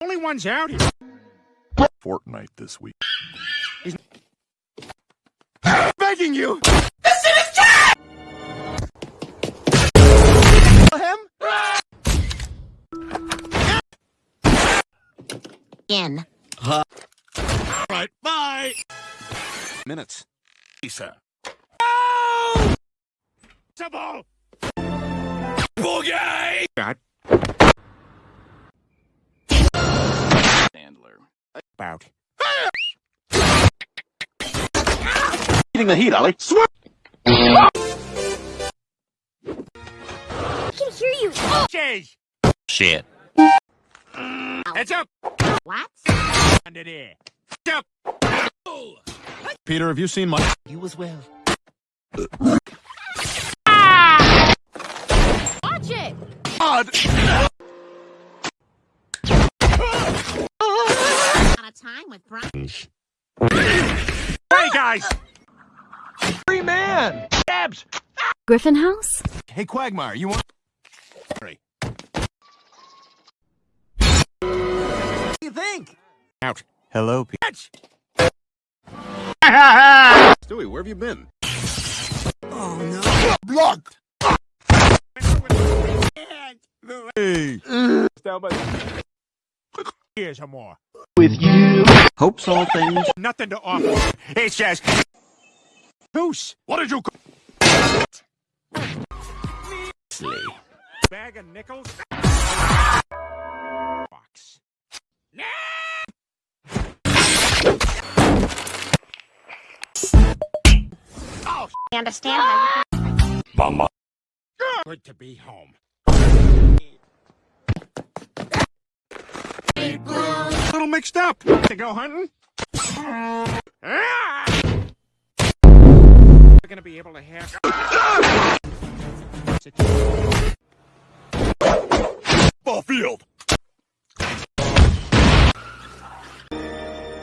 Only one's out here. Fortnite this week. Begging you! This is Jack. Him. In. Right, bye! Minutes. Lisa. Oh! Double! Boogie! God. About. Eating the heat, Ollie. Swear. I can hear you. Jeez! Shit. Heads up! What? Under there. Up! Peter, have you seen my? You as well. Ah. Watch it. God. Out time with Brian. Hey, guys! Free man. Dabs. Griffin House? Hey, Quagmire, you want? What do you think? Out. Hello, Peter. Stewie, where have you been? Oh, no. Blocked! Hey. Here's or more. With you. Hopes all things. Nothing to offer. It's just... Goose! What did you? Bag of nickels? Box. Oh. I understand how you Mama. Good to be home. Little mixed up. To go hunting? We're gonna be able to have. Ball field.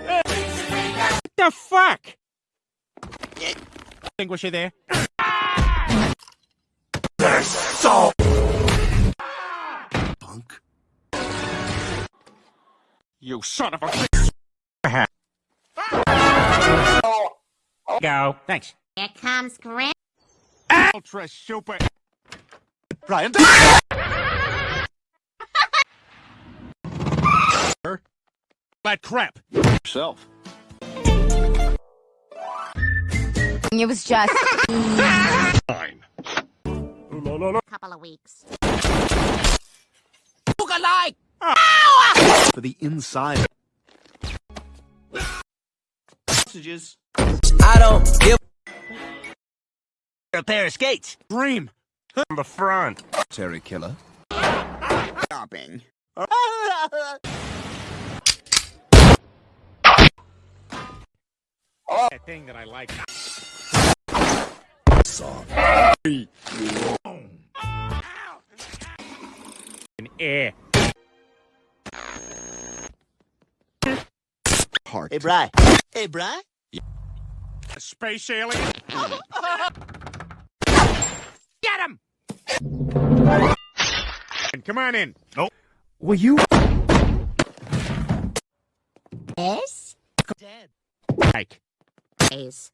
What the fuck? Extinguisher there. You son of a. bitch! Go. Thanks. Here comes Grim. Ultra super. Brian. That crap. Yourself. It was just. Fine. Couple of weeks. For the inside. Messages. I don't give a pair of skates. Dream. From the front. Terry Killer. Stopping. Oh. That thing that I like. An air. Heart. Hey, Bry. Hey, Bry. A space alien. Get him! And come on in. No Will you? Yes? Dad. Mike. Is.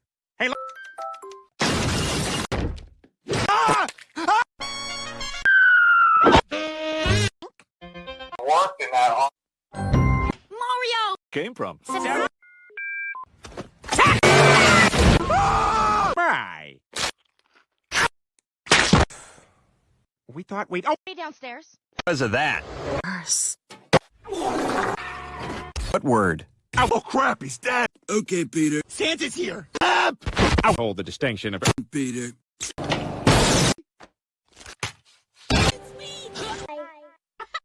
Mario! Came from. Bye. We thought we'd. Oh, downstairs. Because of that. What word? Oh, oh crap! He's dead. Okay, Peter. Santa's here. I'll hold the distinction of. Peter.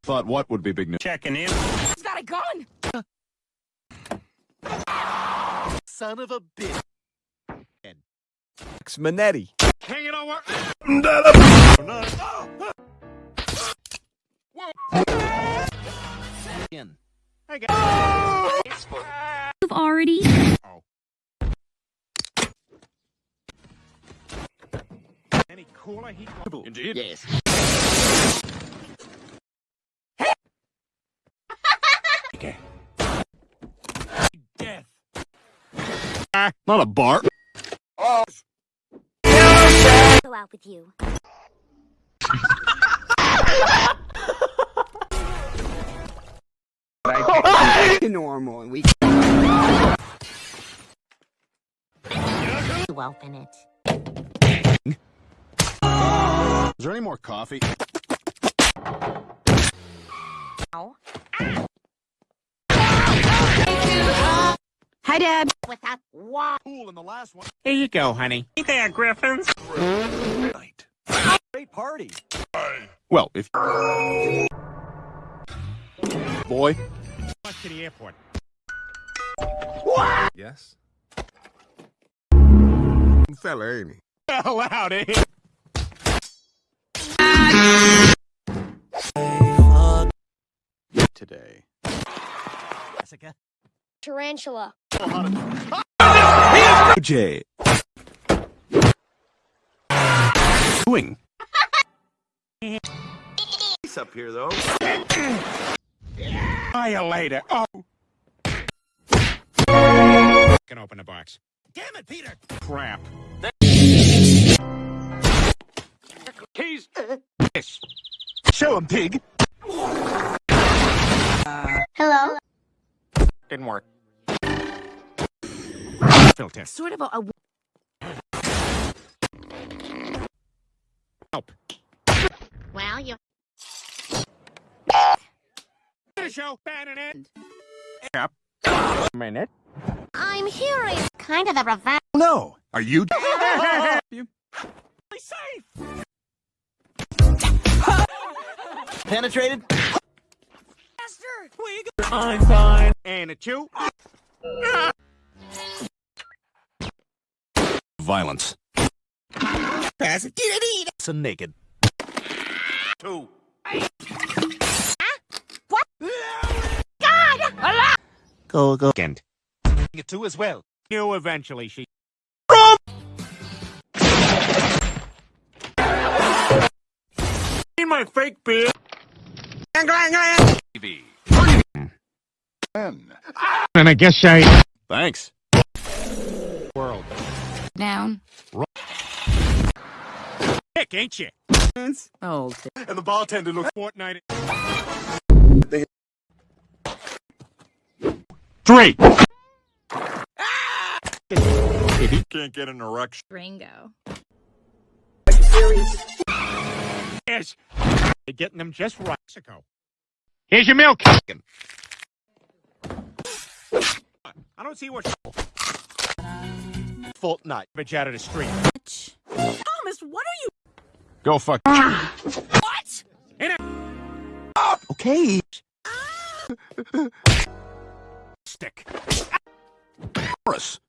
Thought what would be big news? Checking in. He's got a gun! Son of a bitch. Manetti. Hanging over. In. Hey guys. You've already. Any cooler? He. Indeed. Yes. Not a bar. Oh. Go out with you. normal and we You open it. Is there any more coffee? Ow. Hi, Dad. Without why? Cool in the last one. Here you go, honey. Hey there, Griffins. Night. Great party. Well, if boy. Bus to the airport. Yes. Fella, ain't he? Hell out of here. Today. Jessica. Tarantula. Jay. Doing. He's up here, though. Fire later. Oh. Can open the box. Damn it, Peter! Crap. Keys. Yes. Show him, pig. Hello. Didn't work. Filter. Sort of a, a Help. well, you Show. Bannon it. Yep. Minute. I'm hearing kind of a revenge. Oh, no. Are you? you? safe. Penetrated? I'm fine. And a two. Violence. Pass it. Get it. So naked. Two. Huh? What? God! Allah! Go, go. Kent. You two as well. Knew eventually she. In my fake beard. TV. And I guess I. Thanks. World. Down. Dick, ain't you? Old. Oh, and the bartender looks Fortnite. Three. If he can't get an erection. Ringo. Yes. They're getting them just right. Mexico. Here's your milk. I don't see what Fortnite. bitch out of the street. Thomas, what are you? Go fuck. What? Okay. Stick. Morris.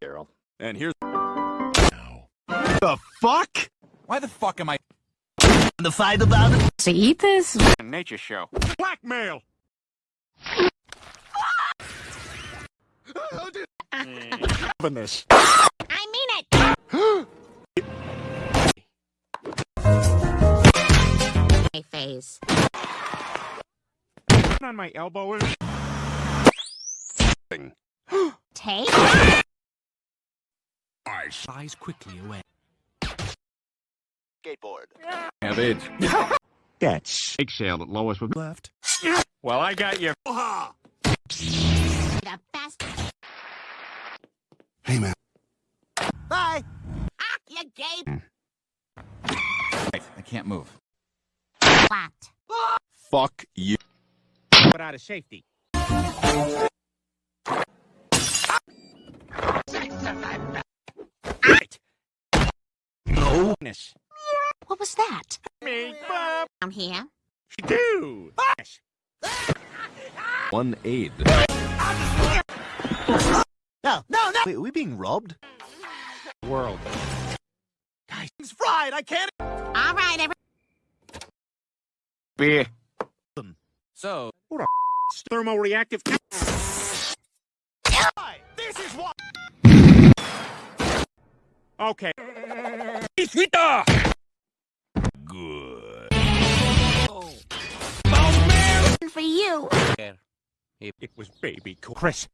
Carol. And here's The fuck? why the fuck am I? The fight about it? So eat this. Nature show. Blackmail. Open this. I mean it. My face. On my elbow. is- Thing. Take. I size quickly away. Skateboard. Have AIDS. That's eggshell that Lois was left. Well, I got you. The best. Hey man. Bye. Ah, you gave I can't move. what? Fuck you. But out of safety. Right. No. What was that? Me, Bob. Down here. Do. One aid. No, no, no. Wait, are we being robbed? World. Guys, it's fried. I can't. All right, every. Beer. So Thermoreactive. This is what. Okay. Sweeter. good. For you. It was baby cool. Chris.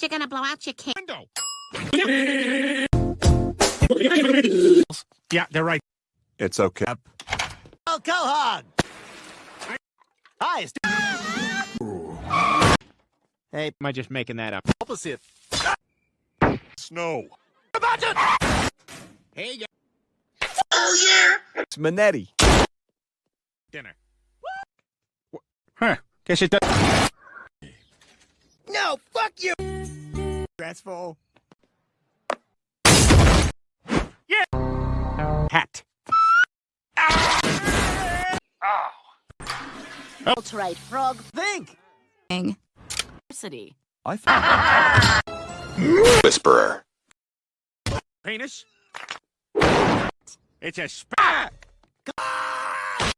You're gonna blow out your can. Window. yeah, they're right. It's okay. Oh, go hog. Hi, it's Hey, Am I just making that up? opposite. Snow. Hey, you oh, It's Manetti. dinner. Huh. Guess it does. No, fuck you. Stressful. Yeah! Hat. That's right, frog. Think. City. I thought. Whisperer. Penis. It's a sp-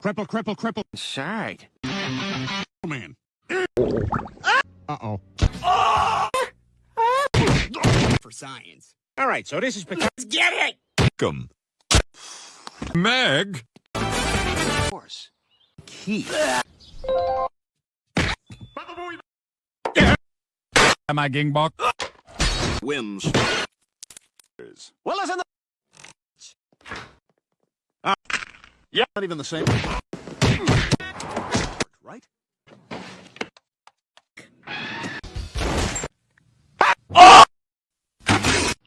Cripple, cripple, cripple. Side. Oh, man. Ah. Uh-oh. For science. All right, so this is because... Let's Get it! Come. Meg. Of course. Key. Am I gingbok? Whims. Well, listen. Uh, yeah. Not even the same. Right?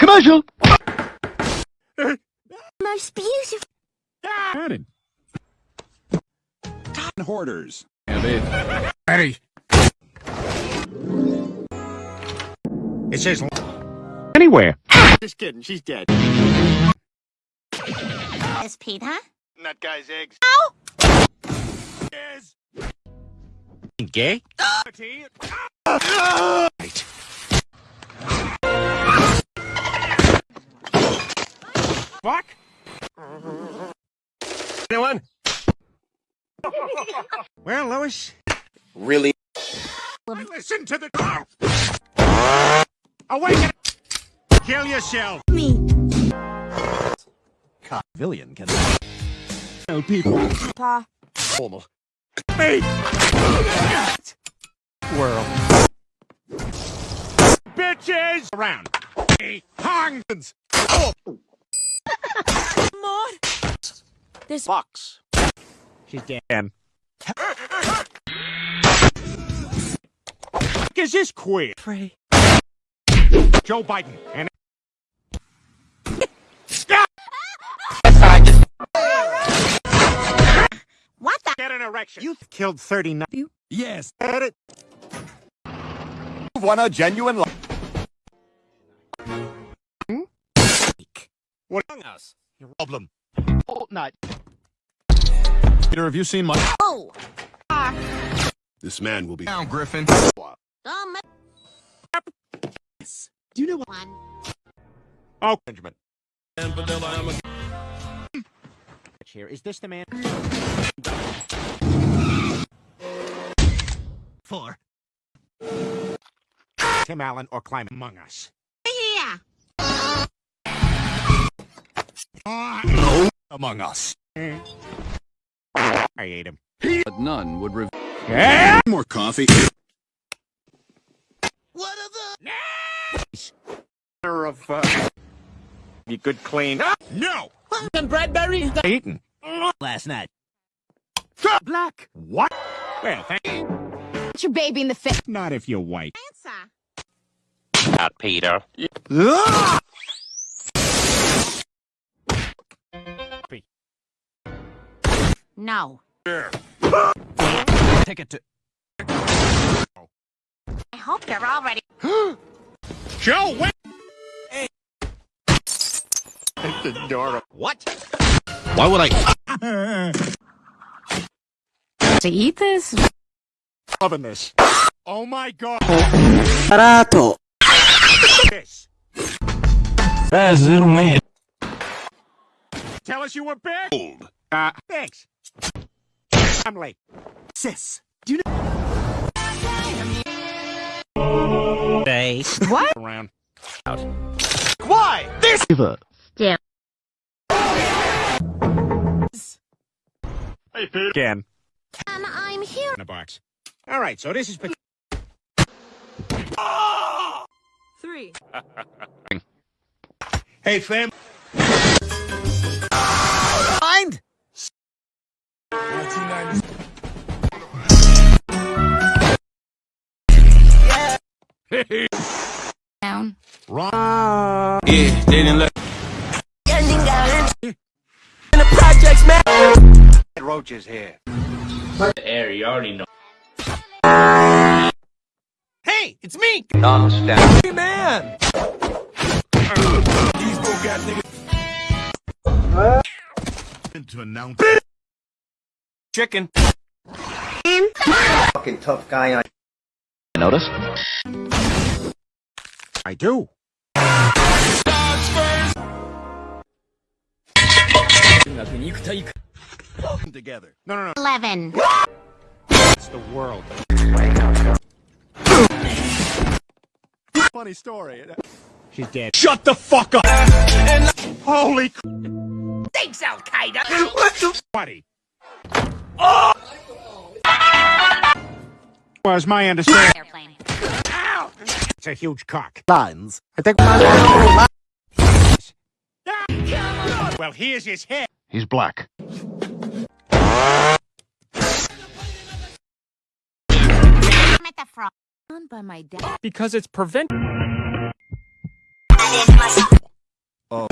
Commercial. Most beautiful. Added. Hoarders. Ready. It says... Anywhere. Just kidding. She's dead. Is Pete, huh? That guy's eggs. Is... Gay? Ah! Right. Fuck. Anyone? Well, Lois, Really? listen to the... Awaken! Kill yourself! Me. Villian can. Tell people. Pa. Formal. Me! World. Bitches! Around. Hongs! This Box. She's dead. Is this queer? Pray. Joe Biden and What the? get an erection. You killed 39. Yes. Get it? Won a genuine life. Hmm? What among us? Your problem. Oh, not. Peter, have you seen my... Oh. This man will be Down, Griffin. Um, Do you know what? one. Oh, Benjamin. Here, is this the man? For. Tim Allen or climb among us? Among us. I ate him. But none would reveal. Yeah! more coffee. What are the? Of, uh, be good clean. Ah, no! And Bradbury Eaten. last night. Black. What? Well, thank you. Put your baby in the face. Not if you're white. Answer. Not Peter. Ah! No. Take it to... I hope you're all ready. Joe, wait! It's adorable. What? Why would I? To eat this? Loving this. Oh my god. Barato. This. Tell us you were big. Old. Uh, thanks. I'm late. Sis. Do you know? They. What? Around. Out. Why? This. Still. Again. And I'm here. In a box. All right, so this is. bec- Three. Hey, fam. Roaches here. Air, you already know. Hey, it's me! Hey, man! To announce Chicken. Fucking tough guy on. I do. together. No, no, no. Eleven. It's the world. Funny story. She's dead. Shut the fuck up! Holy Thanks, Al Qaeda. What the buddy. Oh! Was my understanding. Airplane. It's a huge cock. Lines. I think Well, here's his head. He's black. By my dad. Because it's prevent. Oh.